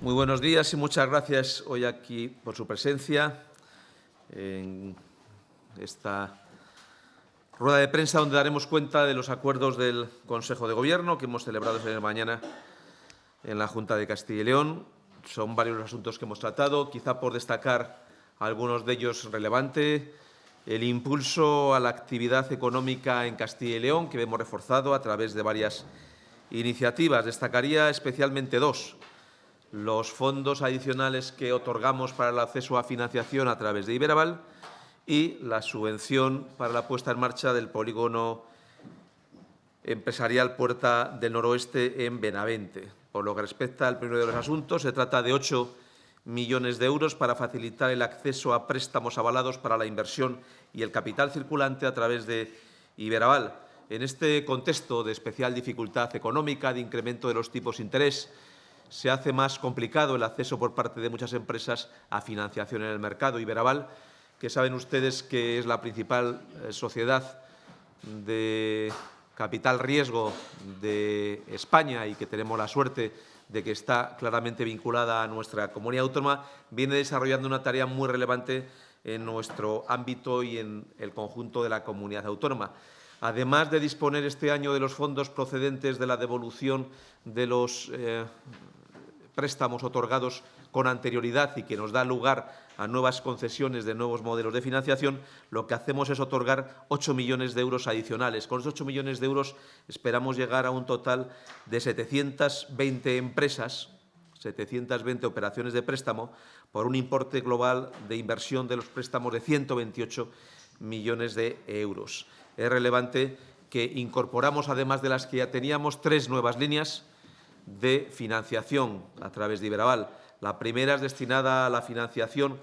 Muy buenos días y muchas gracias hoy aquí por su presencia en esta rueda de prensa donde daremos cuenta de los acuerdos del Consejo de Gobierno que hemos celebrado esta mañana en la Junta de Castilla y León. Son varios los asuntos que hemos tratado, quizá por destacar algunos de ellos relevantes. El impulso a la actividad económica en Castilla y León, que hemos reforzado a través de varias iniciativas. Destacaría especialmente dos. Los fondos adicionales que otorgamos para el acceso a financiación a través de Iberaval y la subvención para la puesta en marcha del polígono empresarial Puerta del Noroeste en Benavente. Por lo que respecta al primero de los asuntos, se trata de 8 millones de euros para facilitar el acceso a préstamos avalados para la inversión y el capital circulante a través de Iberaval. En este contexto de especial dificultad económica, de incremento de los tipos de interés, se hace más complicado el acceso por parte de muchas empresas a financiación en el mercado. Iberaval que saben ustedes que es la principal eh, sociedad de capital riesgo de España y que tenemos la suerte de que está claramente vinculada a nuestra comunidad autónoma, viene desarrollando una tarea muy relevante en nuestro ámbito y en el conjunto de la comunidad autónoma. Además de disponer este año de los fondos procedentes de la devolución de los eh, préstamos otorgados con anterioridad y que nos da lugar a nuevas concesiones de nuevos modelos de financiación, lo que hacemos es otorgar 8 millones de euros adicionales. Con esos 8 millones de euros esperamos llegar a un total de 720 empresas, 720 operaciones de préstamo, por un importe global de inversión de los préstamos de 128 millones de euros. Es relevante que incorporamos, además de las que ya teníamos, tres nuevas líneas de financiación a través de Iberaval. La primera es destinada a la financiación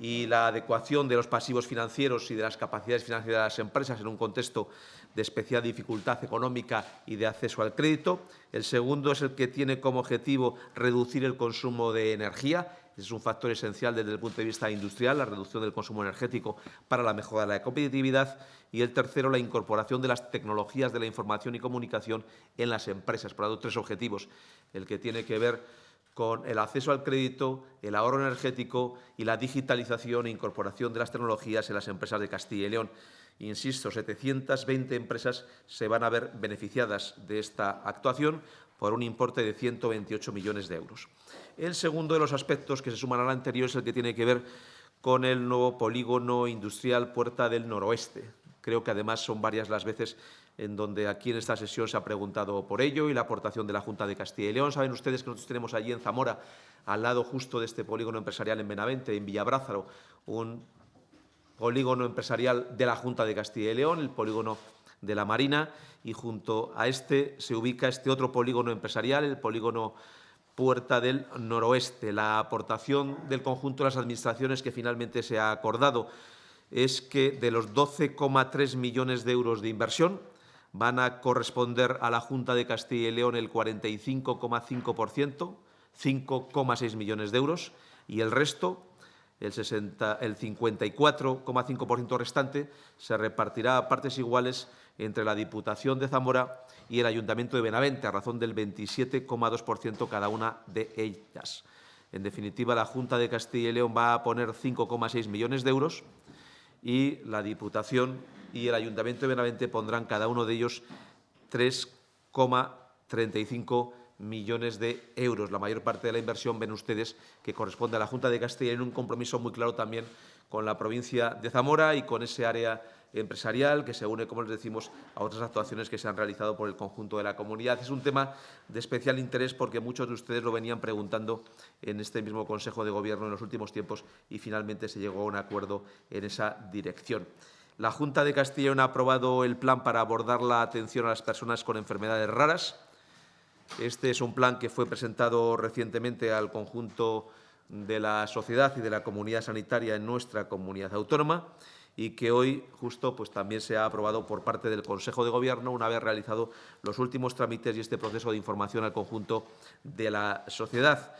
y la adecuación de los pasivos financieros y de las capacidades financieras de las empresas en un contexto de especial dificultad económica y de acceso al crédito. El segundo es el que tiene como objetivo reducir el consumo de energía. Es un factor esencial desde el punto de vista industrial, la reducción del consumo energético para la mejora de la competitividad. Y el tercero, la incorporación de las tecnologías de la información y comunicación en las empresas. Por lo tanto, tres objetivos. El que tiene que ver con el acceso al crédito, el ahorro energético y la digitalización e incorporación de las tecnologías en las empresas de Castilla y León. Insisto, 720 empresas se van a ver beneficiadas de esta actuación por un importe de 128 millones de euros. El segundo de los aspectos que se suman al anterior es el que tiene que ver con el nuevo polígono industrial Puerta del Noroeste. Creo que además son varias las veces en donde aquí en esta sesión se ha preguntado por ello y la aportación de la Junta de Castilla y León. Saben ustedes que nosotros tenemos allí en Zamora, al lado justo de este polígono empresarial en Benavente, en Villabrázaro, un polígono empresarial de la Junta de Castilla y León, el polígono de la Marina, y junto a este se ubica este otro polígono empresarial, el polígono Puerta del Noroeste. La aportación del conjunto de las administraciones que finalmente se ha acordado es que de los 12,3 millones de euros de inversión, van a corresponder a la Junta de Castilla y León el 45,5%, 5,6 millones de euros, y el resto, el, el 54,5% restante, se repartirá a partes iguales entre la Diputación de Zamora y el Ayuntamiento de Benavente, a razón del 27,2% cada una de ellas. En definitiva, la Junta de Castilla y León va a poner 5,6 millones de euros y la Diputación y el Ayuntamiento de Benavente pondrán cada uno de ellos 3,35 millones de euros. La mayor parte de la inversión, ven ustedes, que corresponde a la Junta de Castilla en un compromiso muy claro también con la provincia de Zamora y con ese área empresarial que se une, como les decimos, a otras actuaciones que se han realizado por el conjunto de la comunidad. Es un tema de especial interés porque muchos de ustedes lo venían preguntando en este mismo Consejo de Gobierno en los últimos tiempos y finalmente se llegó a un acuerdo en esa dirección. La Junta de León ha aprobado el plan para abordar la atención a las personas con enfermedades raras. Este es un plan que fue presentado recientemente al conjunto de la sociedad y de la comunidad sanitaria en nuestra comunidad autónoma y que hoy justo pues, también se ha aprobado por parte del Consejo de Gobierno una vez realizado los últimos trámites y este proceso de información al conjunto de la sociedad.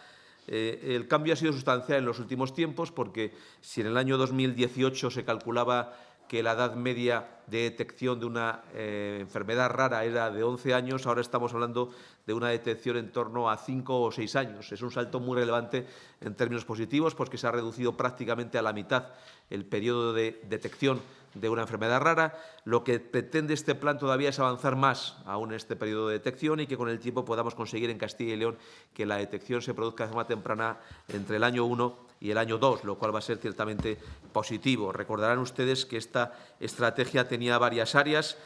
Eh, el cambio ha sido sustancial en los últimos tiempos porque si en el año 2018 se calculaba que la edad media de detección de una eh, enfermedad rara era de 11 años, ahora estamos hablando de una detección en torno a cinco o seis años. Es un salto muy relevante en términos positivos, porque se ha reducido prácticamente a la mitad el periodo de detección de una enfermedad rara. Lo que pretende este plan todavía es avanzar más aún en este periodo de detección y que con el tiempo podamos conseguir en Castilla y León que la detección se produzca de forma temprana entre el año 1 y el año 2, lo cual va a ser ciertamente positivo. Recordarán ustedes que esta estrategia tenía varias áreas,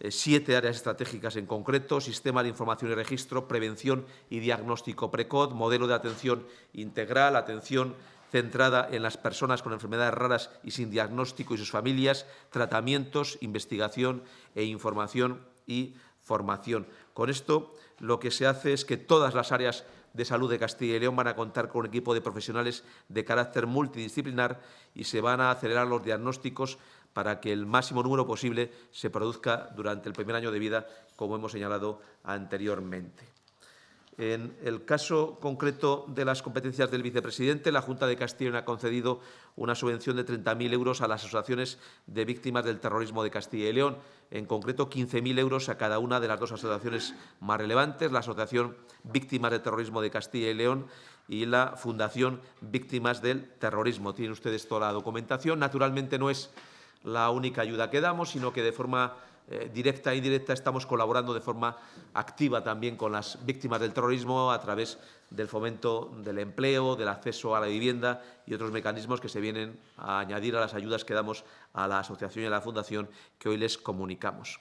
eh, siete áreas estratégicas en concreto, sistema de información y registro, prevención y diagnóstico precoz, modelo de atención integral, atención centrada en las personas con enfermedades raras y sin diagnóstico y sus familias, tratamientos, investigación e información y formación. Con esto lo que se hace es que todas las áreas de salud de Castilla y León van a contar con un equipo de profesionales de carácter multidisciplinar y se van a acelerar los diagnósticos para que el máximo número posible se produzca durante el primer año de vida, como hemos señalado anteriormente. En el caso concreto de las competencias del vicepresidente, la Junta de León ha concedido una subvención de 30.000 euros a las asociaciones de víctimas del terrorismo de Castilla y León, en concreto 15.000 euros a cada una de las dos asociaciones más relevantes, la Asociación Víctimas del Terrorismo de Castilla y León y la Fundación Víctimas del Terrorismo. Tienen ustedes toda la documentación. Naturalmente no es la única ayuda que damos, sino que de forma eh, directa e indirecta estamos colaborando de forma activa también con las víctimas del terrorismo a través del fomento del empleo, del acceso a la vivienda y otros mecanismos que se vienen a añadir a las ayudas que damos a la asociación y a la fundación que hoy les comunicamos.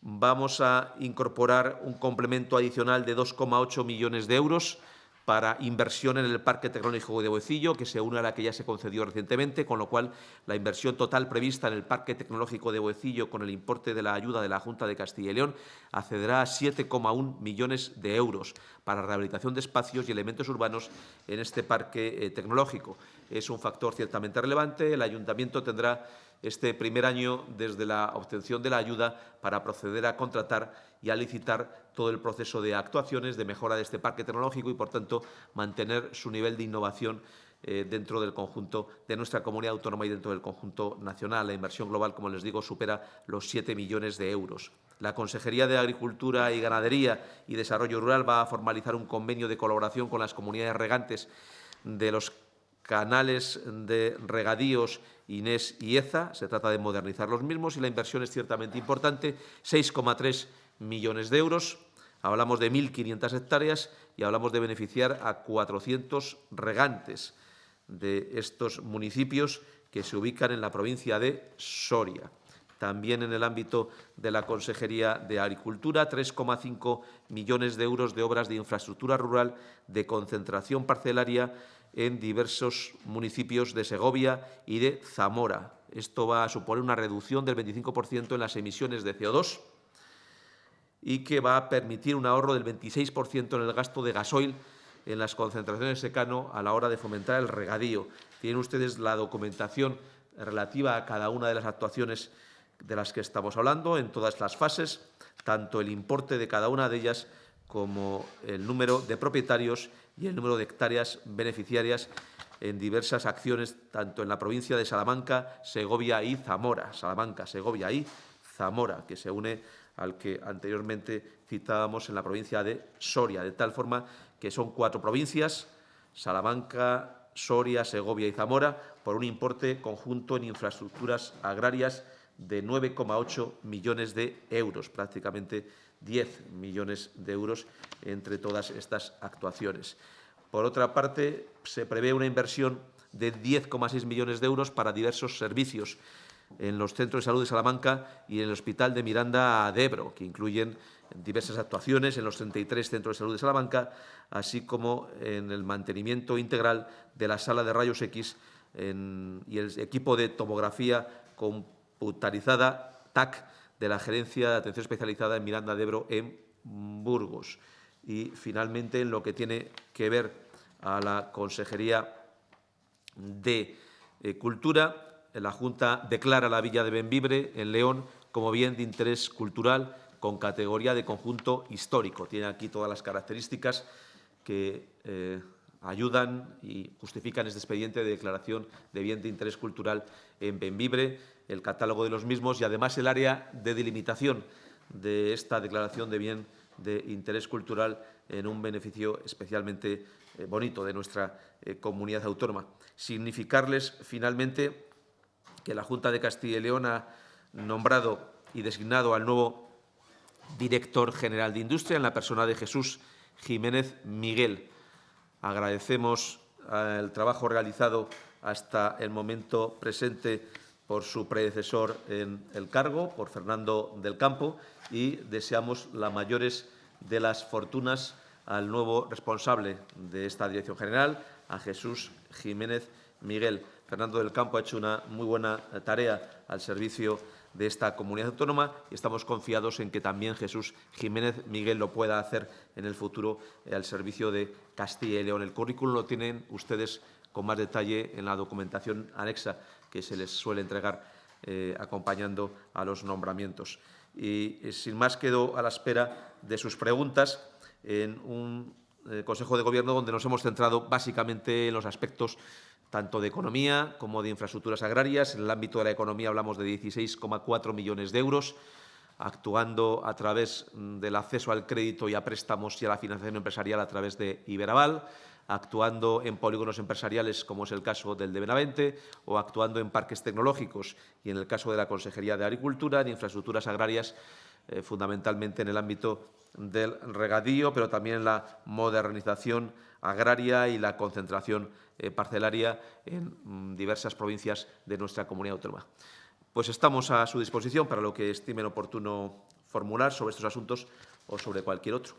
Vamos a incorporar un complemento adicional de 2,8 millones de euros para inversión en el Parque Tecnológico de Boecillo, que se une a la que ya se concedió recientemente, con lo cual la inversión total prevista en el Parque Tecnológico de Boecillo con el importe de la ayuda de la Junta de Castilla y León accederá a 7,1 millones de euros para rehabilitación de espacios y elementos urbanos en este parque eh, tecnológico. Es un factor ciertamente relevante. El Ayuntamiento tendrá este primer año desde la obtención de la ayuda para proceder a contratar y a licitar todo el proceso de actuaciones de mejora de este parque tecnológico y, por tanto, mantener su nivel de innovación eh, dentro del conjunto de nuestra comunidad autónoma y dentro del conjunto nacional. La inversión global, como les digo, supera los 7 millones de euros. La Consejería de Agricultura y Ganadería y Desarrollo Rural va a formalizar un convenio de colaboración con las comunidades regantes de los canales de regadíos Inés y EZA. Se trata de modernizar los mismos y la inversión es ciertamente importante, 6,3 millones de euros. Hablamos de 1.500 hectáreas y hablamos de beneficiar a 400 regantes de estos municipios que se ubican en la provincia de Soria. También en el ámbito de la Consejería de Agricultura, 3,5 millones de euros de obras de infraestructura rural de concentración parcelaria en diversos municipios de Segovia y de Zamora. Esto va a suponer una reducción del 25% en las emisiones de CO2 y que va a permitir un ahorro del 26% en el gasto de gasoil en las concentraciones de secano a la hora de fomentar el regadío. Tienen ustedes la documentación relativa a cada una de las actuaciones de las que estamos hablando en todas las fases, tanto el importe de cada una de ellas como el número de propietarios y el número de hectáreas beneficiarias en diversas acciones, tanto en la provincia de Salamanca, Segovia y Zamora. Salamanca, Segovia y Zamora, que se une al que anteriormente citábamos en la provincia de Soria, de tal forma que son cuatro provincias, Salamanca, Soria, Segovia y Zamora, por un importe conjunto en infraestructuras agrarias de 9,8 millones de euros, prácticamente 10 millones de euros entre todas estas actuaciones. Por otra parte, se prevé una inversión de 10,6 millones de euros para diversos servicios en los centros de salud de Salamanca y en el Hospital de Miranda de Ebro, que incluyen diversas actuaciones en los 33 centros de salud de Salamanca, así como en el mantenimiento integral de la sala de rayos X y el equipo de tomografía computarizada TAC de la Gerencia de Atención Especializada en Miranda de Ebro en Burgos. Y, finalmente, en lo que tiene que ver a la Consejería de eh, Cultura, la Junta declara la villa de Benvibre, en León, como bien de interés cultural con categoría de conjunto histórico. Tiene aquí todas las características que eh, ayudan y justifican este expediente de declaración de bien de interés cultural en Benvibre, el catálogo de los mismos y además el área de delimitación de esta declaración de bien de interés cultural en un beneficio especialmente eh, bonito de nuestra eh, comunidad autónoma. Significarles, finalmente, que la Junta de Castilla y León ha nombrado y designado al nuevo director general de Industria en la persona de Jesús Jiménez Miguel. Agradecemos el trabajo realizado hasta el momento presente por su predecesor en el cargo, por Fernando del Campo, y deseamos las mayores de las fortunas al nuevo responsable de esta Dirección General, a Jesús Jiménez Miguel. Fernando del Campo ha hecho una muy buena tarea al servicio de esta comunidad autónoma y estamos confiados en que también Jesús Jiménez Miguel lo pueda hacer en el futuro al servicio de Castilla y León. El currículum lo tienen ustedes con más detalle en la documentación anexa que se les suele entregar eh, acompañando a los nombramientos. Y eh, sin más quedo a la espera de sus preguntas en un eh, Consejo de Gobierno donde nos hemos centrado básicamente en los aspectos tanto de economía como de infraestructuras agrarias. En el ámbito de la economía hablamos de 16,4 millones de euros, actuando a través mm, del acceso al crédito y a préstamos y a la financiación empresarial a través de Iberaval actuando en polígonos empresariales, como es el caso del de Benavente, o actuando en parques tecnológicos y, en el caso de la Consejería de Agricultura, en infraestructuras agrarias, eh, fundamentalmente en el ámbito del regadío, pero también en la modernización agraria y la concentración eh, parcelaria en mm, diversas provincias de nuestra comunidad autónoma. Pues estamos a su disposición para lo que estimen oportuno formular sobre estos asuntos o sobre cualquier otro.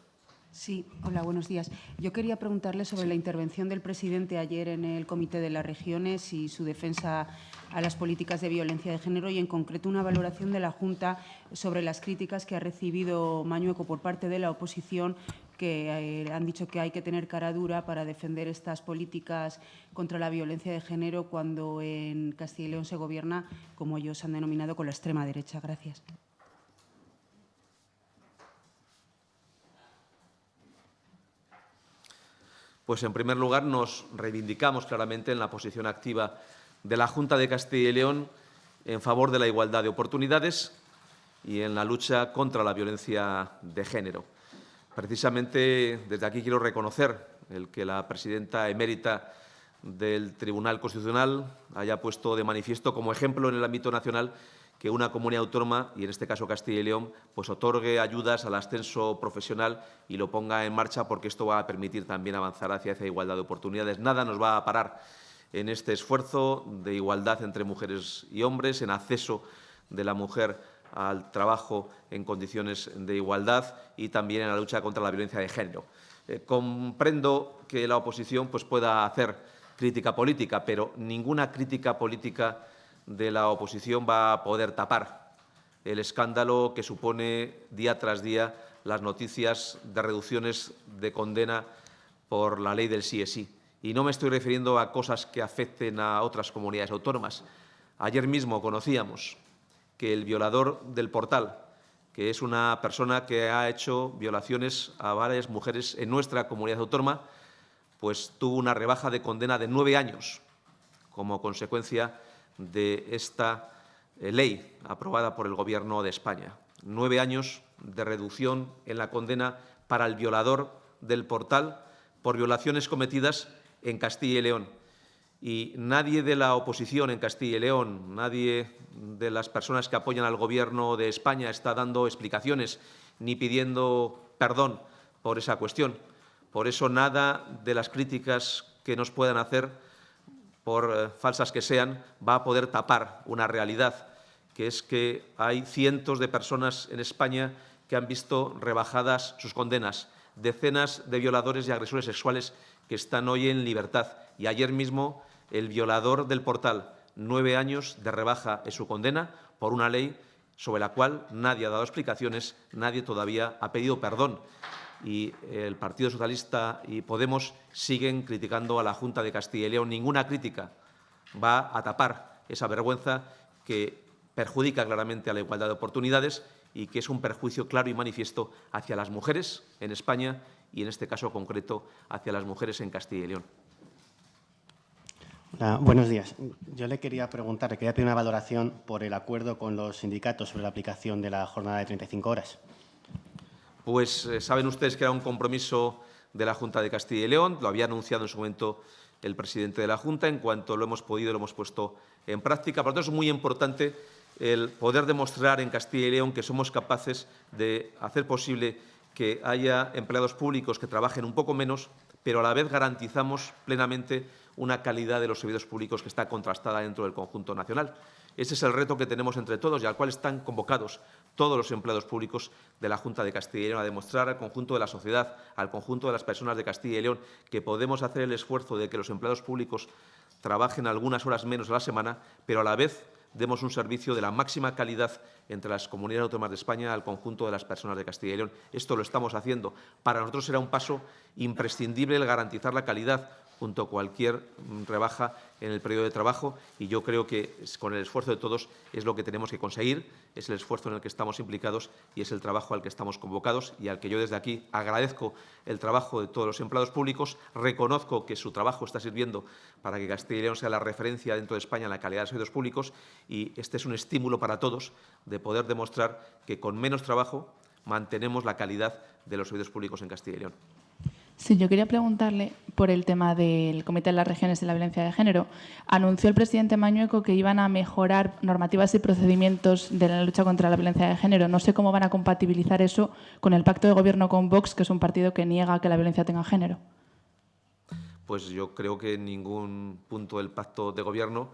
Sí, hola, buenos días. Yo quería preguntarle sobre la intervención del presidente ayer en el Comité de las Regiones y su defensa a las políticas de violencia de género y, en concreto, una valoración de la Junta sobre las críticas que ha recibido Mañueco por parte de la oposición que eh, han dicho que hay que tener cara dura para defender estas políticas contra la violencia de género cuando en Castilla y León se gobierna, como ellos han denominado, con la extrema derecha. Gracias. Pues, en primer lugar, nos reivindicamos claramente en la posición activa de la Junta de Castilla y León en favor de la igualdad de oportunidades y en la lucha contra la violencia de género. Precisamente desde aquí quiero reconocer el que la presidenta emérita del Tribunal Constitucional haya puesto de manifiesto como ejemplo en el ámbito nacional que una comunidad autónoma, y en este caso Castilla y León, pues otorgue ayudas al ascenso profesional y lo ponga en marcha porque esto va a permitir también avanzar hacia esa igualdad de oportunidades. Nada nos va a parar en este esfuerzo de igualdad entre mujeres y hombres, en acceso de la mujer al trabajo en condiciones de igualdad y también en la lucha contra la violencia de género. Eh, comprendo que la oposición pues, pueda hacer crítica política, pero ninguna crítica política de la oposición va a poder tapar el escándalo que supone día tras día las noticias de reducciones de condena por la ley del sí. Y no me estoy refiriendo a cosas que afecten a otras comunidades autónomas. Ayer mismo conocíamos que el violador del portal, que es una persona que ha hecho violaciones a varias mujeres en nuestra comunidad autónoma, pues tuvo una rebaja de condena de nueve años como consecuencia de esta eh, ley aprobada por el Gobierno de España. Nueve años de reducción en la condena para el violador del portal por violaciones cometidas en Castilla y León. Y nadie de la oposición en Castilla y León, nadie de las personas que apoyan al Gobierno de España está dando explicaciones ni pidiendo perdón por esa cuestión. Por eso, nada de las críticas que nos puedan hacer por eh, falsas que sean, va a poder tapar una realidad, que es que hay cientos de personas en España que han visto rebajadas sus condenas, decenas de violadores y agresores sexuales que están hoy en libertad. Y ayer mismo el violador del portal, nueve años de rebaja en su condena por una ley sobre la cual nadie ha dado explicaciones, nadie todavía ha pedido perdón y el Partido Socialista y Podemos siguen criticando a la Junta de Castilla y León. Ninguna crítica va a tapar esa vergüenza que perjudica claramente a la igualdad de oportunidades y que es un perjuicio claro y manifiesto hacia las mujeres en España y, en este caso concreto, hacia las mujeres en Castilla y León. buenos días. Yo le quería preguntar, le quería pedir una valoración por el acuerdo con los sindicatos sobre la aplicación de la jornada de 35 horas. Pues eh, saben ustedes que era un compromiso de la Junta de Castilla y León, lo había anunciado en su momento el presidente de la Junta, en cuanto lo hemos podido lo hemos puesto en práctica. Por lo tanto, es muy importante el poder demostrar en Castilla y León que somos capaces de hacer posible que haya empleados públicos que trabajen un poco menos, pero a la vez garantizamos plenamente una calidad de los servicios públicos que está contrastada dentro del conjunto nacional. Ese es el reto que tenemos entre todos y al cual están convocados todos los empleados públicos de la Junta de Castilla y León a demostrar al conjunto de la sociedad, al conjunto de las personas de Castilla y León, que podemos hacer el esfuerzo de que los empleados públicos trabajen algunas horas menos a la semana, pero a la vez demos un servicio de la máxima calidad entre las comunidades autónomas de España al conjunto de las personas de Castilla y León. Esto lo estamos haciendo. Para nosotros será un paso imprescindible el garantizar la calidad junto a cualquier mm, rebaja en el periodo de trabajo y yo creo que con el esfuerzo de todos es lo que tenemos que conseguir, es el esfuerzo en el que estamos implicados y es el trabajo al que estamos convocados y al que yo desde aquí agradezco el trabajo de todos los empleados públicos, reconozco que su trabajo está sirviendo para que Castilla y León sea la referencia dentro de España en la calidad de servicios públicos y este es un estímulo para todos de poder demostrar que con menos trabajo mantenemos la calidad de los servicios públicos en Castilla y León. Sí, yo quería preguntarle por el tema del Comité de las Regiones de la Violencia de Género. Anunció el presidente Mañueco que iban a mejorar normativas y procedimientos de la lucha contra la violencia de género. No sé cómo van a compatibilizar eso con el pacto de gobierno con Vox, que es un partido que niega que la violencia tenga género. Pues yo creo que en ningún punto del pacto de gobierno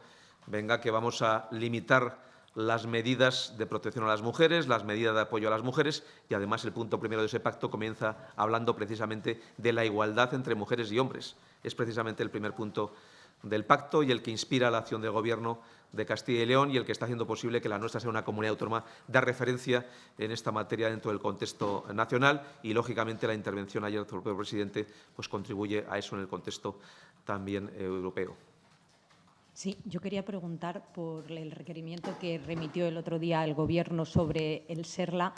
venga que vamos a limitar las medidas de protección a las mujeres, las medidas de apoyo a las mujeres y, además, el punto primero de ese pacto comienza hablando precisamente de la igualdad entre mujeres y hombres. Es precisamente el primer punto del pacto y el que inspira la acción del Gobierno de Castilla y León y el que está haciendo posible que la nuestra sea una comunidad autónoma de referencia en esta materia dentro del contexto nacional y, lógicamente, la intervención ayer del propio presidente pues, contribuye a eso en el contexto también europeo. Sí, yo quería preguntar por el requerimiento que remitió el otro día el Gobierno sobre el SERLA.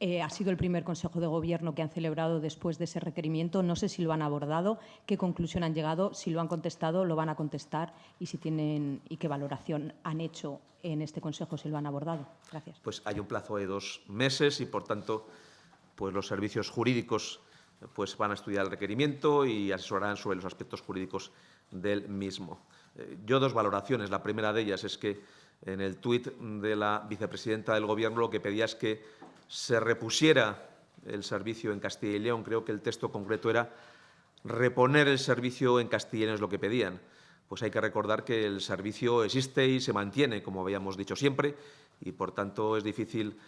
Eh, ha sido el primer Consejo de Gobierno que han celebrado después de ese requerimiento. No sé si lo han abordado, qué conclusión han llegado, si lo han contestado, lo van a contestar y si tienen y qué valoración han hecho en este Consejo si lo han abordado. Gracias. Pues hay un plazo de dos meses y, por tanto, pues los servicios jurídicos pues van a estudiar el requerimiento y asesorarán sobre los aspectos jurídicos del mismo. Eh, yo dos valoraciones. La primera de ellas es que en el tuit de la vicepresidenta del Gobierno lo que pedía es que se repusiera el servicio en Castilla y León. Creo que el texto concreto era reponer el servicio en Castilla y León es lo que pedían. Pues hay que recordar que el servicio existe y se mantiene, como habíamos dicho siempre, y por tanto es difícil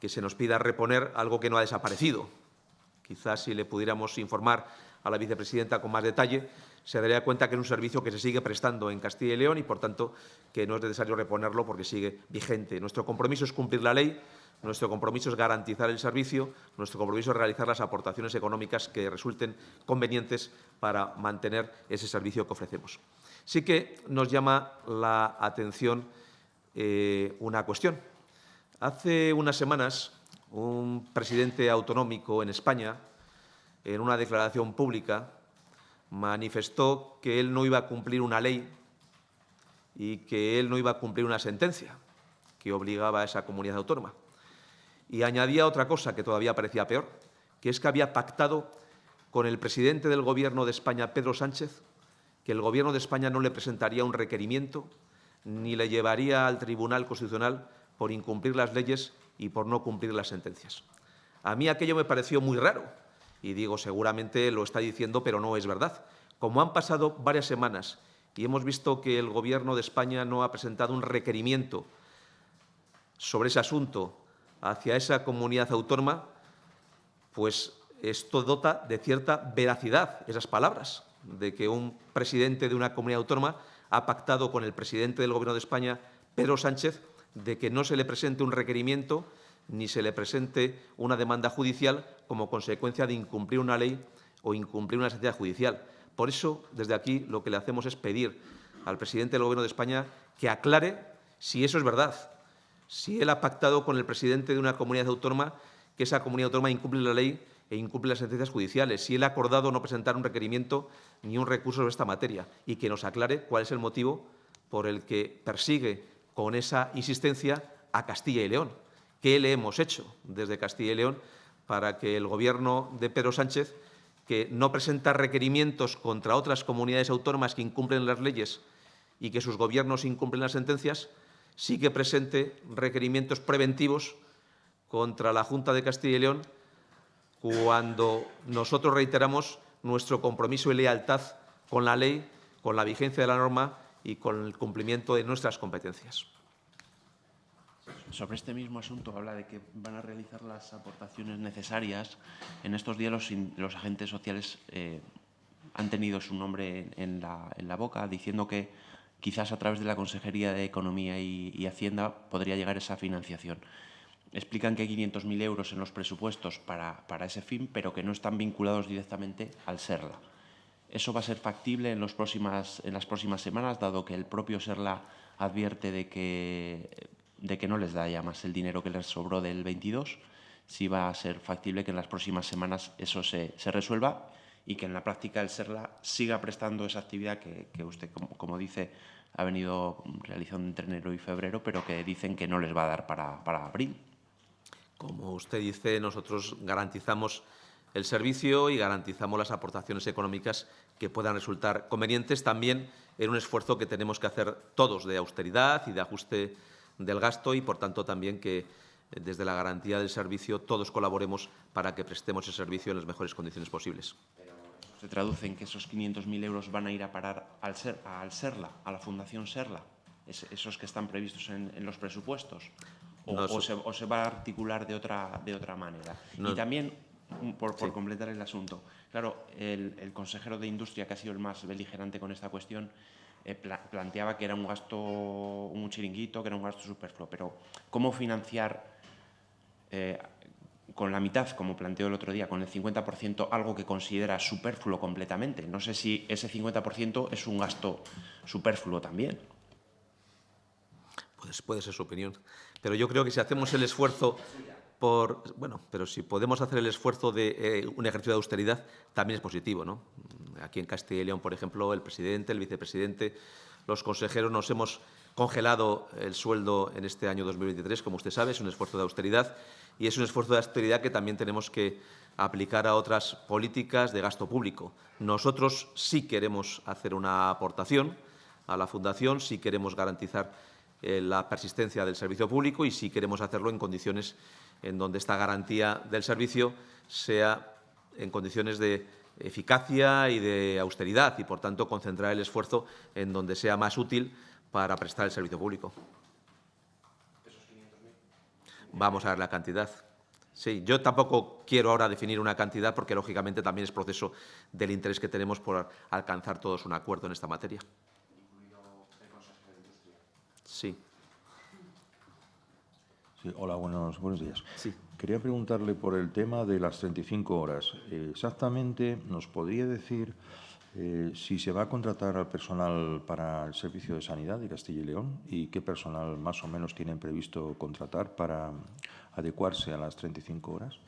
que se nos pida reponer algo que no ha desaparecido. Quizás si le pudiéramos informar a la vicepresidenta con más detalle, se daría cuenta que es un servicio que se sigue prestando en Castilla y León y, por tanto, que no es necesario reponerlo porque sigue vigente. Nuestro compromiso es cumplir la ley, nuestro compromiso es garantizar el servicio, nuestro compromiso es realizar las aportaciones económicas que resulten convenientes para mantener ese servicio que ofrecemos. Sí que nos llama la atención eh, una cuestión. Hace unas semanas, un presidente autonómico en España, en una declaración pública, manifestó que él no iba a cumplir una ley y que él no iba a cumplir una sentencia que obligaba a esa comunidad autónoma. Y añadía otra cosa que todavía parecía peor, que es que había pactado con el presidente del Gobierno de España, Pedro Sánchez, que el Gobierno de España no le presentaría un requerimiento ni le llevaría al Tribunal Constitucional por incumplir las leyes y por no cumplir las sentencias. A mí aquello me pareció muy raro, y digo, seguramente lo está diciendo, pero no es verdad. Como han pasado varias semanas y hemos visto que el Gobierno de España no ha presentado un requerimiento sobre ese asunto hacia esa comunidad autónoma, pues esto dota de cierta veracidad esas palabras, de que un presidente de una comunidad autónoma ha pactado con el presidente del Gobierno de España, Pedro Sánchez, de que no se le presente un requerimiento ni se le presente una demanda judicial como consecuencia de incumplir una ley o incumplir una sentencia judicial. Por eso, desde aquí, lo que le hacemos es pedir al presidente del Gobierno de España que aclare si eso es verdad, si él ha pactado con el presidente de una comunidad autónoma que esa comunidad autónoma incumple la ley e incumple las sentencias judiciales, si él ha acordado no presentar un requerimiento ni un recurso sobre esta materia y que nos aclare cuál es el motivo por el que persigue con esa insistencia a Castilla y León. ¿Qué le hemos hecho desde Castilla y León para que el Gobierno de Pedro Sánchez, que no presenta requerimientos contra otras comunidades autónomas que incumplen las leyes y que sus gobiernos incumplen las sentencias, sí que presente requerimientos preventivos contra la Junta de Castilla y León cuando nosotros reiteramos nuestro compromiso y lealtad con la ley, con la vigencia de la norma y con el cumplimiento de nuestras competencias. Sobre este mismo asunto habla de que van a realizar las aportaciones necesarias. En estos días los, los agentes sociales eh, han tenido su nombre en la, boca diciendo que quizás a través de la Consejería de Economía y, Hacienda podría llegar esa financiación. Explican que hay 500.000 euros en los presupuestos para, para ese fin, pero que no están vinculados directamente al SERLA. Eso va a ser factible en, en las próximas semanas, dado que el propio SERLA advierte de que, de que no les da ya más el dinero que les sobró del 22. Sí va a ser factible que en las próximas semanas eso se, se resuelva y que en la práctica el SERLA siga prestando esa actividad que, que usted, como, como, dice, ha venido realizando entre enero y febrero, pero que dicen que no les va a dar para, para abril. Como usted dice, nosotros garantizamos el servicio y garantizamos las aportaciones económicas que puedan resultar convenientes también en un esfuerzo que tenemos que hacer todos de austeridad y de ajuste del gasto y, por tanto, también que eh, desde la garantía del servicio todos colaboremos para que prestemos el servicio en las mejores condiciones posibles. Pero se traduce en que esos 500.000 euros van a ir a parar al, ser, al SERLA, a la Fundación SERLA, es, esos que están previstos en, en los presupuestos, o, no, o, se, o, se, va a articular de otra, de otra manera. No. Y también por, por sí. completar el asunto. Claro, el, el, consejero de Industria, que ha sido el más beligerante con esta cuestión, eh, pla planteaba que era un gasto, un chiringuito, que era un gasto superfluo. Pero, ¿cómo financiar eh, con la mitad, como planteó el otro día, con el 50%, algo que considera superfluo completamente? No sé si ese 50% es un gasto superfluo también. Pues puede ser su opinión. Pero yo creo que si hacemos el esfuerzo por, bueno, pero si podemos hacer el esfuerzo de eh, un ejercicio de austeridad, también es positivo. ¿no? Aquí en Castilla y León, por ejemplo, el presidente, el vicepresidente, los consejeros nos hemos congelado el sueldo en este año 2023, como usted sabe, es un esfuerzo de austeridad y es un esfuerzo de austeridad que también tenemos que aplicar a otras políticas de gasto público. Nosotros sí queremos hacer una aportación a la Fundación, sí queremos garantizar eh, la persistencia del servicio público y sí queremos hacerlo en condiciones en donde esta garantía del servicio sea en condiciones de eficacia y de austeridad y, por tanto, concentrar el esfuerzo en donde sea más útil para prestar el servicio público. Vamos a ver la cantidad. Sí, yo tampoco quiero ahora definir una cantidad porque, lógicamente, también es proceso del interés que tenemos por alcanzar todos un acuerdo en esta materia. Sí. Sí, hola, buenos, buenos días. Sí. Quería preguntarle por el tema de las 35 horas. Eh, exactamente, ¿nos podría decir eh, si se va a contratar al personal para el servicio de sanidad de Castilla y León y qué personal más o menos tienen previsto contratar para adecuarse a las 35 horas?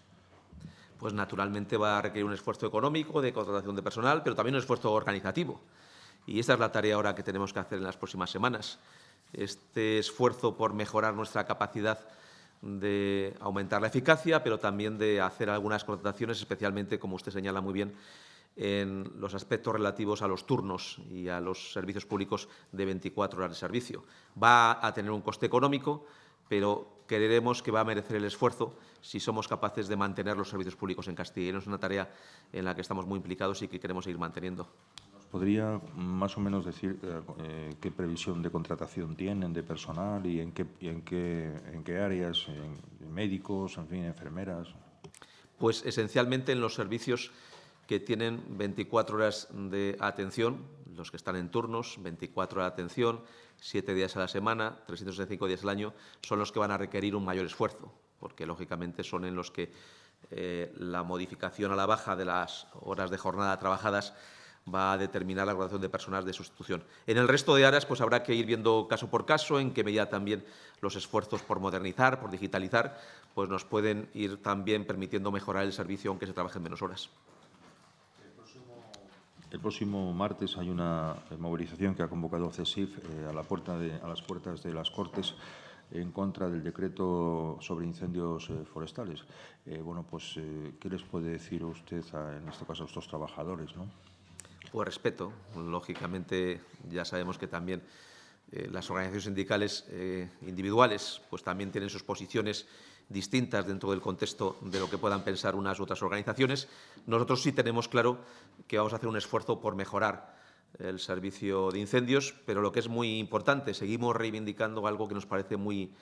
Pues naturalmente va a requerir un esfuerzo económico de contratación de personal, pero también un esfuerzo organizativo. Y esa es la tarea ahora que tenemos que hacer en las próximas semanas. Este esfuerzo por mejorar nuestra capacidad de aumentar la eficacia, pero también de hacer algunas contrataciones, especialmente, como usted señala muy bien, en los aspectos relativos a los turnos y a los servicios públicos de 24 horas de servicio. Va a tener un coste económico, pero creeremos que va a merecer el esfuerzo si somos capaces de mantener los servicios públicos en Castilla. Y es una tarea en la que estamos muy implicados y que queremos seguir manteniendo. ¿Podría más o menos decir eh, qué previsión de contratación tienen de personal y en qué, áreas, médicos, en fin, enfermeras? Pues esencialmente en los servicios que tienen 24 horas de atención, los que están en turnos, 24 horas de atención, 7 días a la semana, 365 días al año, son los que van a requerir un mayor esfuerzo, porque lógicamente son en los que eh, la modificación a la baja de las horas de jornada trabajadas va a determinar la graduación de personas de sustitución. En el resto de áreas pues habrá que ir viendo caso por caso, en qué medida también los esfuerzos por modernizar, por digitalizar, pues nos pueden ir también permitiendo mejorar el servicio aunque se trabajen menos horas. El próximo martes hay una movilización que ha convocado CESIF eh, a, la puerta de, a las puertas de las Cortes en contra del decreto sobre incendios eh, forestales. Eh, bueno, pues, ¿qué les puede decir usted, a, en este caso, a estos trabajadores? ¿no? Pues respeto. Lógicamente, ya sabemos que también eh, las organizaciones sindicales eh, individuales pues también tienen sus posiciones distintas dentro del contexto de lo que puedan pensar unas u otras organizaciones. Nosotros sí tenemos claro que vamos a hacer un esfuerzo por mejorar el servicio de incendios, pero lo que es muy importante, seguimos reivindicando algo que nos parece muy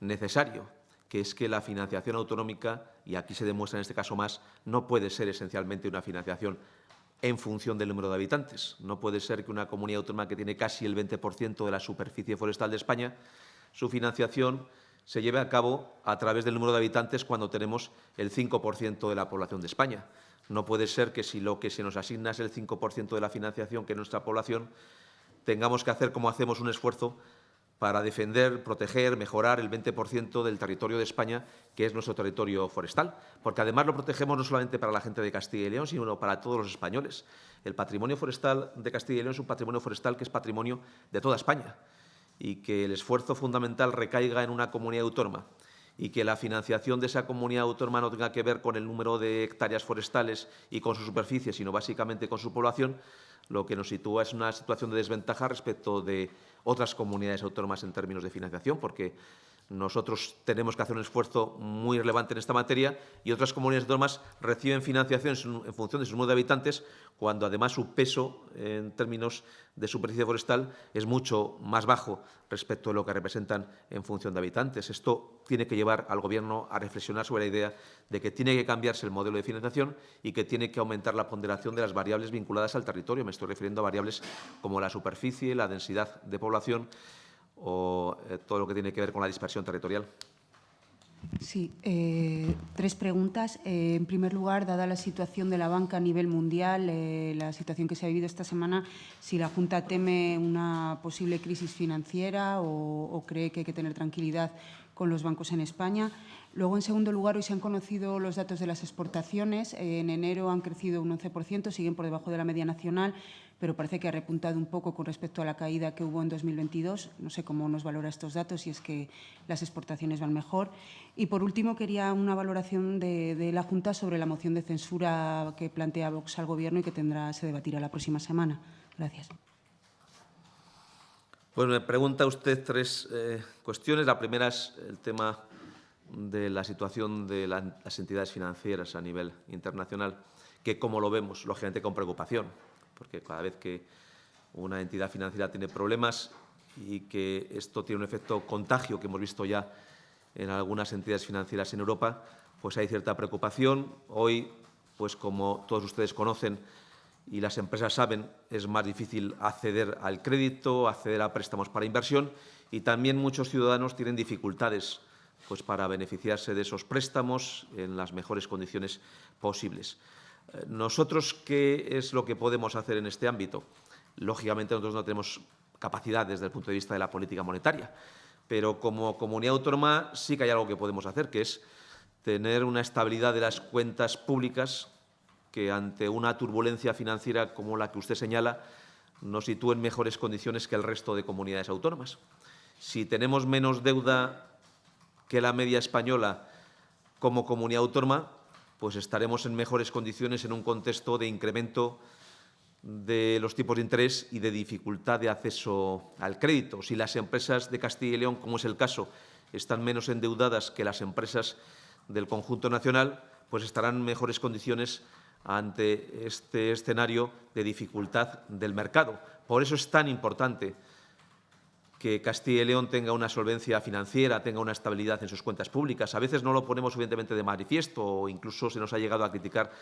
necesario, que es que la financiación autonómica, y aquí se demuestra en este caso más, no puede ser esencialmente una financiación en función del número de habitantes. No puede ser que una comunidad autónoma que tiene casi el 20% de la superficie forestal de España, su financiación se lleve a cabo a través del número de habitantes cuando tenemos el 5% de la población de España. No puede ser que si lo que se nos asigna es el 5% de la financiación que nuestra población, tengamos que hacer como hacemos un esfuerzo para defender, proteger, mejorar el 20% del territorio de España, que es nuestro territorio forestal. Porque además lo protegemos no solamente para la gente de Castilla y León, sino para todos los españoles. El patrimonio forestal de Castilla y León es un patrimonio forestal que es patrimonio de toda España y que el esfuerzo fundamental recaiga en una comunidad autónoma y que la financiación de esa comunidad autónoma no tenga que ver con el número de hectáreas forestales y con su superficie, sino básicamente con su población, lo que nos sitúa es una situación de desventaja respecto de otras comunidades autónomas en términos de financiación, porque nosotros tenemos que hacer un esfuerzo muy relevante en esta materia y otras comunidades autónomas reciben financiación en función de su número de habitantes, cuando además su peso en términos de superficie forestal es mucho más bajo respecto a lo que representan en función de habitantes. Esto tiene que llevar al Gobierno a reflexionar sobre la idea de que tiene que cambiarse el modelo de financiación y que tiene que aumentar la ponderación de las variables vinculadas al territorio. Me estoy refiriendo a variables como la superficie, la densidad de población, o eh, todo lo que tiene que ver con la dispersión territorial. Sí, eh, tres preguntas. Eh, en primer lugar, dada la situación de la banca a nivel mundial, la situación que se ha vivido esta semana, si la Junta teme una posible crisis financiera o cree que hay que tener tranquilidad con los bancos en España. Luego, en segundo lugar, hoy se han conocido los datos de las exportaciones. En enero han crecido un 11%, siguen por debajo de la media nacional, pero parece que ha repuntado un poco con respecto a la caída que hubo en 2022. No sé cómo nos valora estos datos, si es que las exportaciones van mejor. Y, por último, quería una valoración de, la Junta sobre la moción de censura que plantea Vox al Gobierno y que tendrá, se debatirá la próxima semana. Gracias. Pues me pregunta usted tres eh, cuestiones. La primera es el tema de la situación de la, las entidades financieras a nivel internacional, que como lo vemos, lógicamente con preocupación, porque cada vez que una entidad financiera tiene problemas y que esto tiene un efecto contagio que hemos visto ya en algunas entidades financieras en Europa, pues hay cierta preocupación. Hoy, pues como todos ustedes conocen y las empresas saben, es más difícil acceder al crédito, acceder a préstamos para inversión y también muchos ciudadanos tienen dificultades pues para beneficiarse de esos préstamos en las mejores condiciones posibles. Eh, nosotros, ¿qué es lo que podemos hacer en este ámbito? Lógicamente, nosotros no tenemos capacidad desde el punto de vista de la política monetaria, pero como comunidad autónoma sí que hay algo que podemos hacer, que es tener una estabilidad de las cuentas públicas que ante una turbulencia financiera como la que usted señala nos sitúe en mejores condiciones que el resto de comunidades autónomas. Si tenemos menos deuda que la media española como comunidad autónoma, pues estaremos en mejores condiciones en un contexto de incremento de los tipos de interés y de dificultad de acceso al crédito. Si las empresas de Castilla y León, como es el caso, están menos endeudadas que las empresas del conjunto nacional, pues estarán en mejores condiciones ante este escenario de dificultad del mercado. Por eso es tan importante que Castilla y León tenga una solvencia financiera, tenga una estabilidad en sus cuentas públicas. A veces no lo ponemos suficientemente de manifiesto o incluso se nos ha llegado a criticar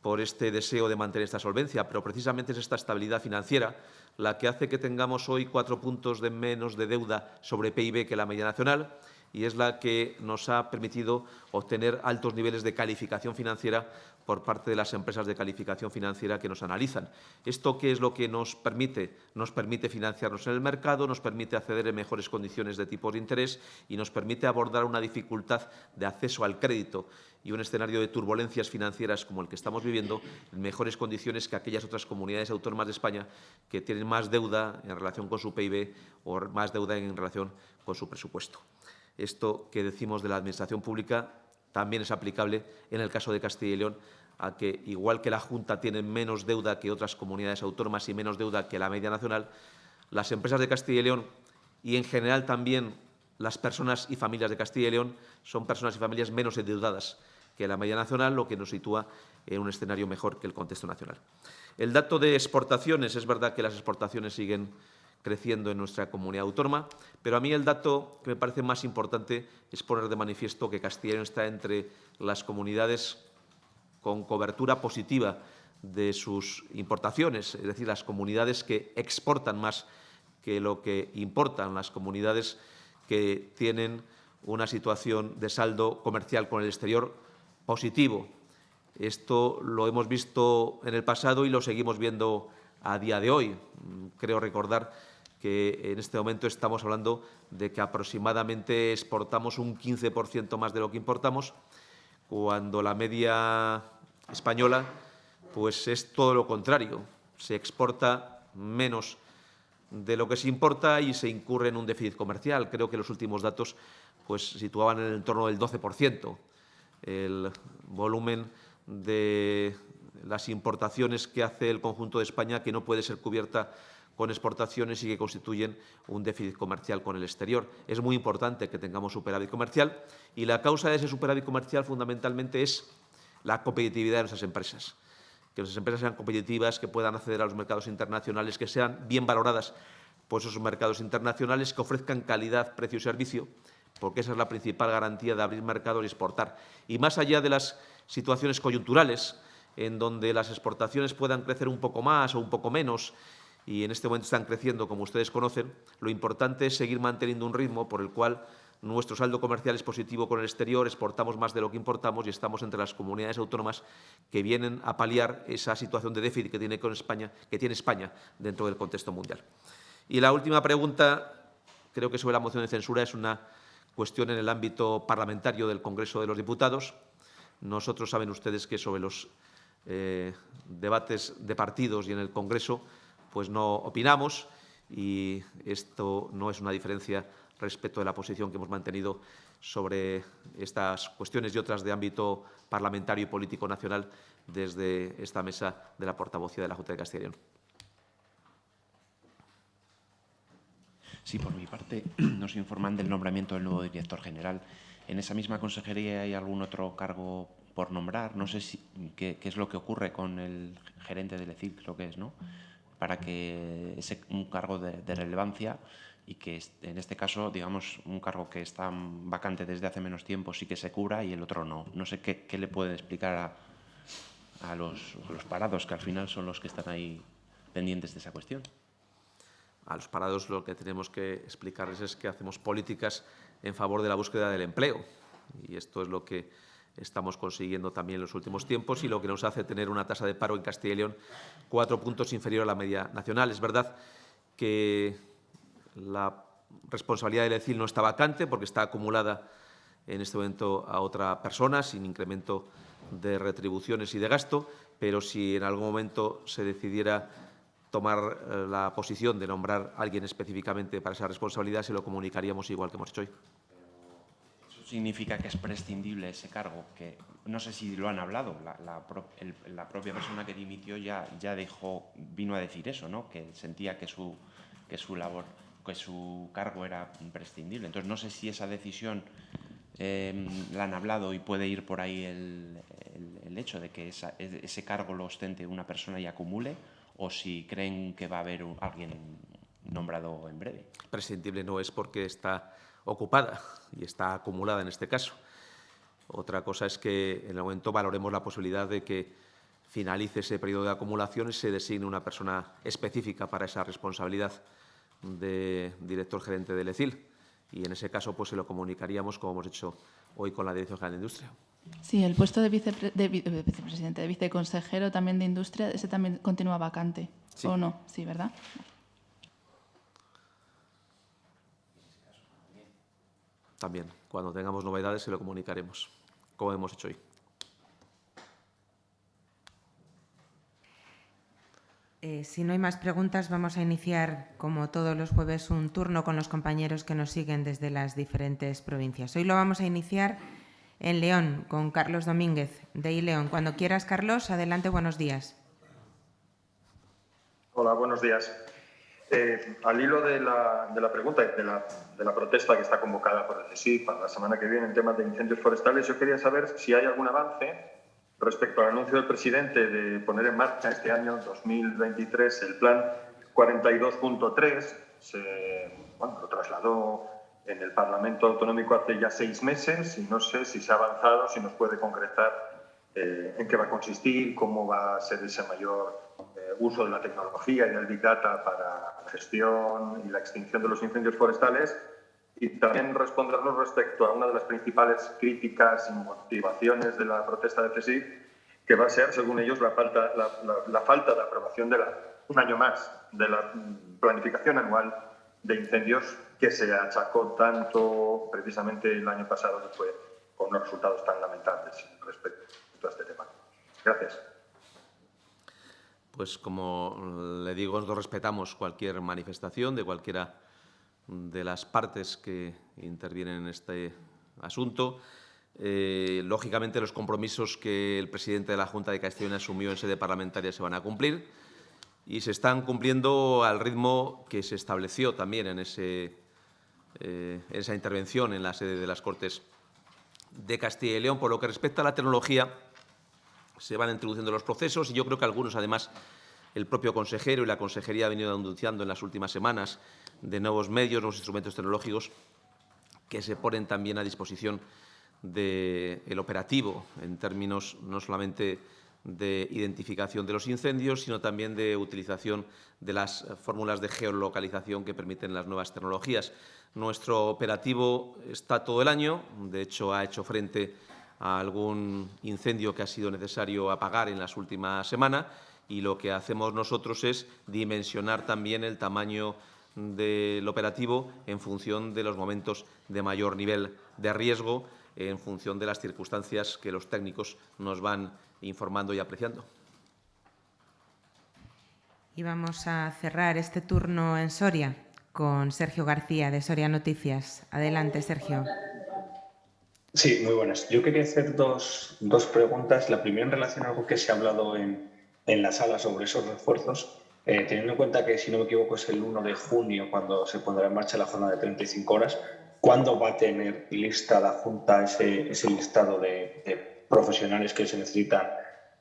por este deseo de mantener esta solvencia, pero precisamente es esta estabilidad financiera la que hace que tengamos hoy cuatro puntos de menos de deuda sobre PIB que la media nacional y es la que nos ha permitido obtener altos niveles de calificación financiera por parte de las empresas de calificación financiera que nos analizan. ¿Esto qué es lo que nos permite? Nos permite financiarnos en el mercado, nos permite acceder en mejores condiciones de tipos de interés y nos permite abordar una dificultad de acceso al crédito y un escenario de turbulencias financieras como el que estamos viviendo en mejores condiciones que aquellas otras comunidades autónomas de España que tienen más deuda en relación con su PIB o más deuda en relación con su presupuesto. Esto que decimos de la Administración pública también es aplicable en el caso de Castilla y León, a que, igual que la Junta tiene menos deuda que otras comunidades autónomas y menos deuda que la media nacional, las empresas de Castilla y León y, en general, también las personas y familias de Castilla y León son personas y familias menos endeudadas que la media nacional, lo que nos sitúa en un escenario mejor que el contexto nacional. El dato de exportaciones, es verdad que las exportaciones siguen creciendo en nuestra comunidad autónoma, pero a mí el dato que me parece más importante es poner de manifiesto que León está entre las comunidades con cobertura positiva de sus importaciones, es decir, las comunidades que exportan más que lo que importan, las comunidades que tienen una situación de saldo comercial con el exterior positivo. Esto lo hemos visto en el pasado y lo seguimos viendo a día de hoy. Creo recordar que en este momento estamos hablando de que aproximadamente exportamos un 15% más de lo que importamos, cuando la media española pues es todo lo contrario. Se exporta menos de lo que se importa y se incurre en un déficit comercial. Creo que los últimos datos pues, situaban en el entorno del 12% el volumen de las importaciones que hace el conjunto de España, que no puede ser cubierta con exportaciones y que constituyen un déficit comercial con el exterior. Es muy importante que tengamos superávit comercial y la causa de ese superávit comercial fundamentalmente es la competitividad de nuestras empresas. Que nuestras empresas sean competitivas, que puedan acceder a los mercados internacionales, que sean bien valoradas por esos mercados internacionales, que ofrezcan calidad, precio y servicio, porque esa es la principal garantía de abrir mercados y exportar. Y más allá de las situaciones coyunturales, en donde las exportaciones puedan crecer un poco más o un poco menos, y en este momento están creciendo, como ustedes conocen, lo importante es seguir manteniendo un ritmo por el cual nuestro saldo comercial es positivo con el exterior, exportamos más de lo que importamos y estamos entre las comunidades autónomas que vienen a paliar esa situación de déficit que tiene, con España, que tiene España dentro del contexto mundial. Y la última pregunta, creo que sobre la moción de censura, es una cuestión en el ámbito parlamentario del Congreso de los Diputados. Nosotros saben ustedes que sobre los eh, debates de partidos y en el Congreso pues no opinamos y esto no es una diferencia respecto de la posición que hemos mantenido sobre estas cuestiones y otras de ámbito parlamentario y político nacional desde esta mesa de la portavocía de la Junta de Castilla y León. Sí, por mi parte, nos informan del nombramiento del nuevo director general. ¿En esa misma consejería hay algún otro cargo por nombrar? No sé si, qué, es lo que ocurre con el gerente del ECIL, creo que es, ¿no? Para que ese un cargo de, de, relevancia y que en este caso, digamos, un cargo que está vacante desde hace menos tiempo sí que se cubra y el otro no. No sé qué, qué le puede explicar a, a, los, los parados, que al final son los que están ahí pendientes de esa cuestión. A los parados lo que tenemos que explicarles es que hacemos políticas en favor de la búsqueda del empleo y esto es lo que estamos consiguiendo también en los últimos tiempos y lo que nos hace tener una tasa de paro en Castilla y León cuatro puntos inferior a la media nacional. Es verdad que la responsabilidad del ECIL no está vacante porque está acumulada en este momento a otra persona sin incremento de retribuciones y de gasto, pero si en algún momento se decidiera tomar eh, la posición de nombrar a alguien específicamente para esa responsabilidad, se lo comunicaríamos igual que hemos hecho hoy significa que es prescindible ese cargo, que no sé si lo han hablado, la, propia persona que dimitió ya, ya dejó, vino a decir eso, ¿no? que sentía que su, que su labor, que su cargo era imprescindible. Entonces no sé si esa decisión eh, la han hablado y puede ir por ahí el, el, hecho de que esa, ese cargo lo ostente una persona y acumule, o si creen que va a haber alguien nombrado en breve. Prescindible no es porque está ocupada y está acumulada en este caso. Otra cosa es que en el momento valoremos la posibilidad de que finalice ese periodo de acumulación y se designe una persona específica para esa responsabilidad de director gerente del ECIL. y en ese caso pues se lo comunicaríamos como hemos hecho hoy con la Dirección General de Industria. Sí, el puesto de, vicepre de, de vicepresidente, de viceconsejero también de Industria, ese también continúa vacante, Sí. ¿o no? Sí, ¿verdad? También, cuando tengamos novedades se lo comunicaremos, como hemos hecho hoy. Eh, si no hay más preguntas, vamos a iniciar, como todos los jueves, un turno con los compañeros que nos siguen desde las diferentes provincias. Hoy lo vamos a iniciar en León, con Carlos Domínguez, de I León. Cuando quieras, Carlos, adelante, buenos días. Hola, buenos días. Eh, al hilo de la, de la pregunta de la, de la protesta que está convocada por el CSIC para la semana que viene en temas de incendios forestales, yo quería saber si hay algún avance respecto al anuncio del presidente de poner en marcha este año 2023 el plan 42.3. Se bueno, lo trasladó en el Parlamento Autonómico hace ya seis meses y no sé si se ha avanzado, si nos puede concretar eh, en qué va a consistir, cómo va a ser ese mayor eh, uso de la tecnología y del Big Data para la gestión y la extinción de los incendios forestales y también respondernos respecto a una de las principales críticas y motivaciones de la protesta de CSIC, que va a ser, según ellos, la falta, la, la, la falta de aprobación de la, un año más de la planificación anual de incendios que se achacó tanto precisamente el año pasado que fue con unos resultados tan lamentables respecto a este tema. Gracias. Pues como le digo, nosotros respetamos cualquier manifestación de cualquiera de las partes que intervienen en este asunto. Eh, lógicamente, los compromisos que el presidente de la Junta de Castellón asumió en sede parlamentaria se van a cumplir y se están cumpliendo al ritmo que se estableció también eh, en esa intervención en la sede de las Cortes de Castilla y León. Por lo que respecta a la tecnología, se van introduciendo los procesos y yo creo que algunos, además, el propio consejero y la consejería ha venido anunciando en las últimas semanas de nuevos medios, nuevos instrumentos tecnológicos que se ponen también a disposición del operativo en términos no solamente de identificación de los incendios, sino también de utilización de las fórmulas de geolocalización que permiten las nuevas tecnologías. Nuestro operativo está todo el año, de hecho ha hecho frente a algún incendio que ha sido necesario apagar en las últimas semanas y lo que hacemos nosotros es dimensionar también el tamaño del operativo en función de los momentos de mayor nivel de riesgo, en función de las circunstancias que los técnicos nos van informando y apreciando. Y vamos a cerrar este turno en Soria con Sergio García de Soria Noticias. Adelante, Sergio. Sí, muy buenas. Yo quería hacer dos, dos preguntas. La primera en relación a algo que se ha hablado en, en la sala sobre esos refuerzos. Eh, teniendo en cuenta que, si no me equivoco, es el 1 de junio cuando se pondrá en marcha la jornada de 35 horas, ¿cuándo va a tener lista la Junta ese, ese listado de, de, profesionales que se necesitan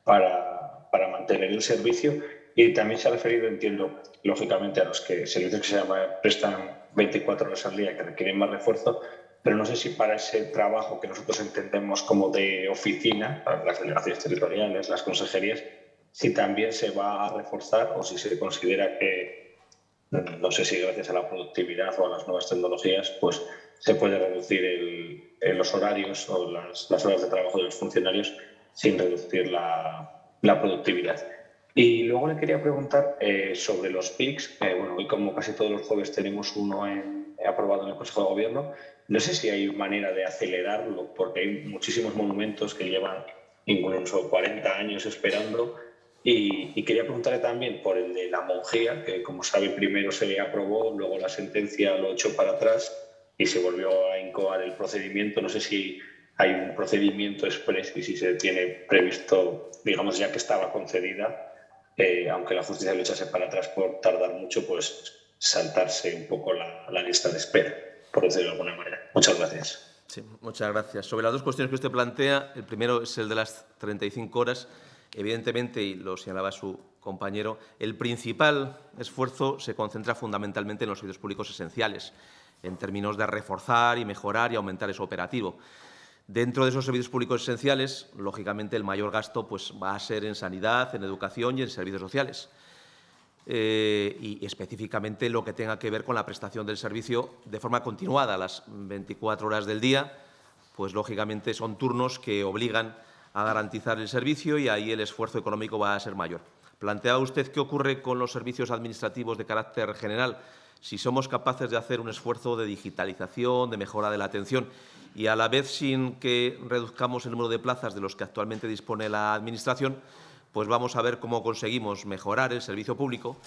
para, para, mantener el servicio? Y también se ha referido, entiendo, lógicamente a los que servicios que se llama, prestan 24 horas al día que requieren más refuerzo, pero no sé si para ese trabajo que nosotros entendemos como de oficina, las delegaciones territoriales, las consejerías, si también se va a reforzar o si se considera que, no sé si gracias a la productividad o a las nuevas tecnologías, pues se puede reducir el, el, los horarios o las, las, horas de trabajo de los funcionarios sin reducir la, la productividad. Y luego le quería preguntar eh, sobre los PICs. Eh, bueno, hoy como casi todos los jueves tenemos uno en, aprobado en el Consejo de Gobierno. No sé si hay manera de acelerarlo, porque hay muchísimos monumentos que llevan incluso 40 años esperando y, y, quería preguntarle también por el de la monjía, que como sabe primero se aprobó, luego la sentencia lo echó para atrás y se volvió a incoar el procedimiento. No sé si hay un procedimiento express y si se tiene previsto, digamos ya que estaba concedida, eh, aunque la justicia lo echase para atrás por tardar mucho, pues saltarse un poco la, lista de espera, por decirlo de alguna manera. Muchas gracias. Sí, muchas gracias. Sobre las dos cuestiones que usted plantea, el primero es el de las 35 horas. Evidentemente, y lo señalaba su compañero, el principal esfuerzo se concentra fundamentalmente en los servicios públicos esenciales, en términos de reforzar y mejorar y aumentar ese operativo. Dentro de esos servicios públicos esenciales, lógicamente, el mayor gasto pues, va a ser en sanidad, en educación y en servicios sociales. Eh, y específicamente lo que tenga que ver con la prestación del servicio de forma continuada, las 24 horas del día, pues lógicamente son turnos que obligan a garantizar el servicio y ahí el esfuerzo económico va a ser mayor. Planteaba usted qué ocurre con los servicios administrativos de carácter general si somos capaces de hacer un esfuerzo de digitalización, de mejora de la atención y a la vez sin que reduzcamos el número de plazas de los que actualmente dispone la Administración, pues vamos a ver cómo conseguimos mejorar el servicio público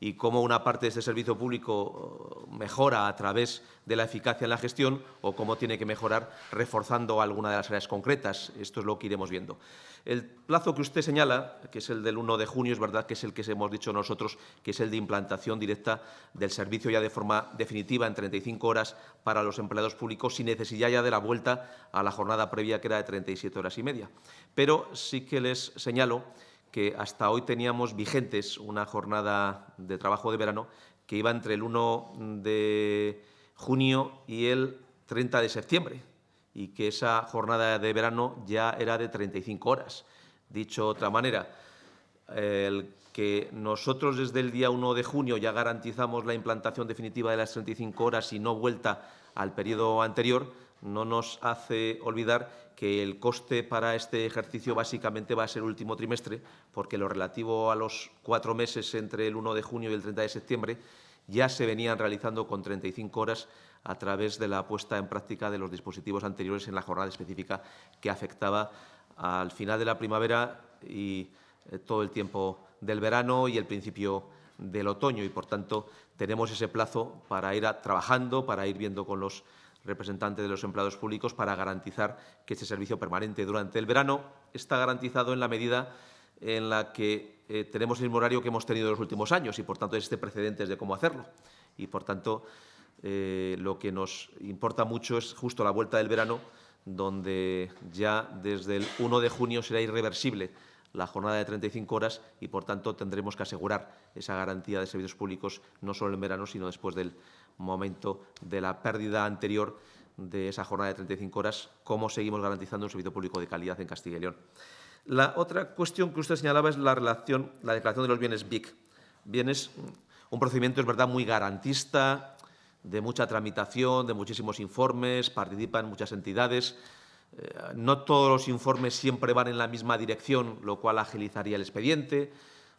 y cómo una parte de ese servicio público eh, mejora a través de la eficacia en la gestión o cómo tiene que mejorar reforzando alguna de las áreas concretas. Esto es lo que iremos viendo. El plazo que usted señala, que es el del 1 de junio, es verdad que es el que hemos dicho nosotros, que es el de implantación directa del servicio ya de forma definitiva en 35 horas para los empleados públicos sin necesidad ya de la vuelta a la jornada previa que era de 37 horas y media. Pero sí que les señalo que hasta hoy teníamos vigentes una jornada de trabajo de verano que iba entre el 1 de junio y el 30 de septiembre y que esa jornada de verano ya era de 35 horas. Dicho de otra manera, el que nosotros desde el día 1 de junio ya garantizamos la implantación definitiva de las 35 horas y no vuelta al periodo anterior, no nos hace olvidar que el coste para este ejercicio básicamente va a ser último trimestre, porque lo relativo a los cuatro meses entre el 1 de junio y el 30 de septiembre ya se venían realizando con 35 horas a través de la puesta en práctica de los dispositivos anteriores en la jornada específica que afectaba al final de la primavera y eh, todo el tiempo del verano y el principio del otoño y, por tanto, tenemos ese plazo para ir trabajando, para ir viendo con los representante de los empleados públicos para garantizar que este servicio permanente durante el verano está garantizado en la medida en la que eh, tenemos el mismo horario que hemos tenido en los últimos años y, por tanto, existe precedentes de cómo hacerlo. Y, por tanto, eh, lo que nos importa mucho es justo la vuelta del verano, donde ya desde el 1 de junio será irreversible la jornada de 35 horas y, por tanto, tendremos que asegurar esa garantía de servicios públicos no solo en verano, sino después del momento de la pérdida anterior de esa jornada de 35 horas, cómo seguimos garantizando un servicio público de calidad en Castilla y León. La otra cuestión que usted señalaba es la relación, la declaración de los bienes BIC. Bienes, un procedimiento, es verdad, muy garantista, de mucha tramitación, de muchísimos informes, participan muchas entidades. Eh, no todos los informes siempre van en la misma dirección, lo cual agilizaría el expediente,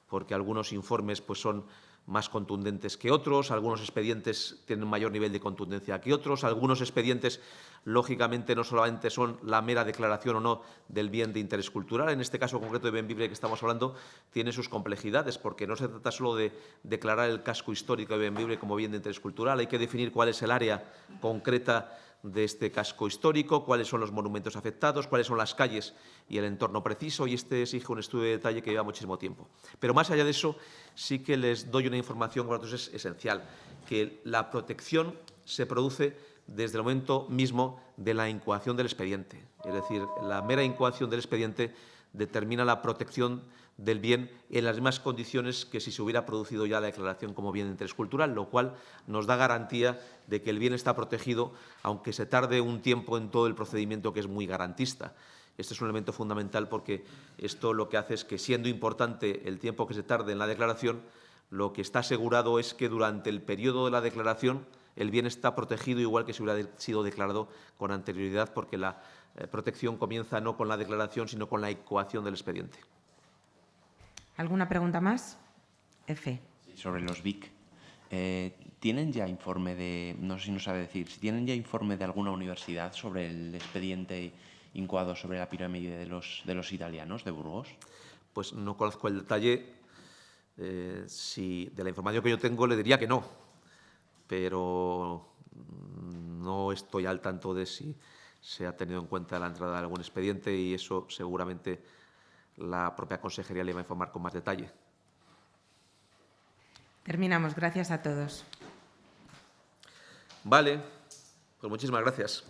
porque algunos informes pues, son más contundentes que otros, algunos expedientes tienen mayor nivel de contundencia que otros, algunos expedientes, lógicamente, no solamente son la mera declaración o no del bien de interés cultural, en este caso concreto de Benvibre que estamos hablando, tiene sus complejidades, porque no se trata solo de declarar el casco histórico de Benvibre como bien de interés cultural, hay que definir cuál es el área concreta de este casco histórico, cuáles son los monumentos afectados, cuáles son las calles y el entorno preciso, y este exige un estudio de detalle que lleva muchísimo tiempo. Pero más allá de eso, sí que les doy una información que para nosotros es esencial, que la protección se produce desde el momento mismo de la incoación del expediente. Es decir, la mera incoación del expediente determina la protección del bien en las mismas condiciones que si se hubiera producido ya la declaración como bien de interés cultural, lo cual nos da garantía de que el bien está protegido, aunque se tarde un tiempo en todo el procedimiento que es muy garantista. Este es un elemento fundamental porque esto lo que hace es que, siendo importante el tiempo que se tarde en la declaración, lo que está asegurado es que durante el periodo de la declaración el bien está protegido igual que si hubiera sido declarado con anterioridad, porque la eh, protección comienza no con la declaración, sino con la ecuación del expediente. ¿Alguna pregunta más? F. sobre los BIC. Eh, ¿Tienen ya informe de, no sé si nos sabe decir, si tienen ya informe de alguna universidad sobre el expediente incoado sobre la pirámide de los, de los italianos de Burgos? Pues no conozco el detalle. Eh, si de la información que yo tengo le diría que no, pero no estoy al tanto de si se ha tenido en cuenta la entrada de algún expediente y eso seguramente la propia consejería le va a informar con más detalle. Terminamos. Gracias a todos. Vale, pues muchísimas gracias.